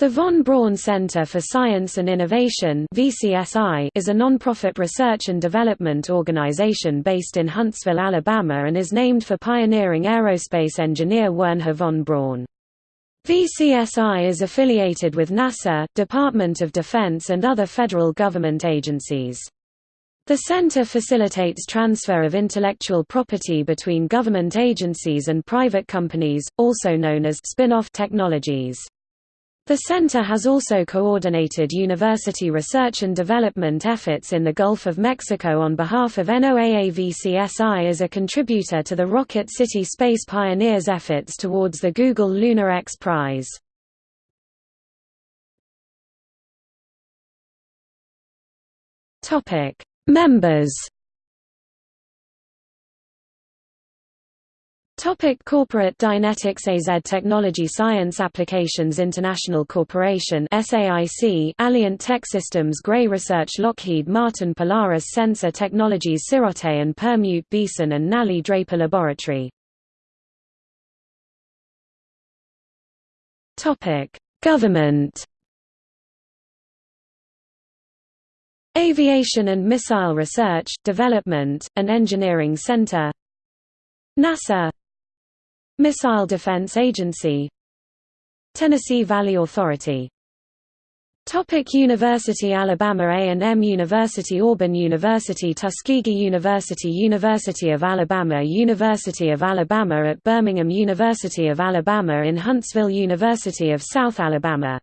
The Von Braun Center for Science and Innovation is a nonprofit research and development organization based in Huntsville, Alabama and is named for pioneering aerospace engineer Wernher von Braun. VCSI is affiliated with NASA, Department of Defense and other federal government agencies. The center facilitates transfer of intellectual property between government agencies and private companies, also known as spin-off technologies. The center has also coordinated university research and development efforts in the Gulf of Mexico on behalf of NOAA-VCSI as a contributor to the Rocket City Space Pioneers efforts towards the Google Lunar X Prize. Members Topic Corporate Dynetics AZ Technology Science Applications International Corporation SAIC Alliant Tech Systems Gray Research Lockheed Martin Polaris Sensor Technologies Sirote and Permutt Beeson and Nally Draper Laboratory. Topic Government. Aviation and Missile Research, Development, and Engineering Center. NASA Missile Defense Agency Tennessee Valley Authority. Topic University Alabama A&M University Auburn University Tuskegee University University of Alabama University of Alabama at Birmingham University of Alabama in Huntsville University of South Alabama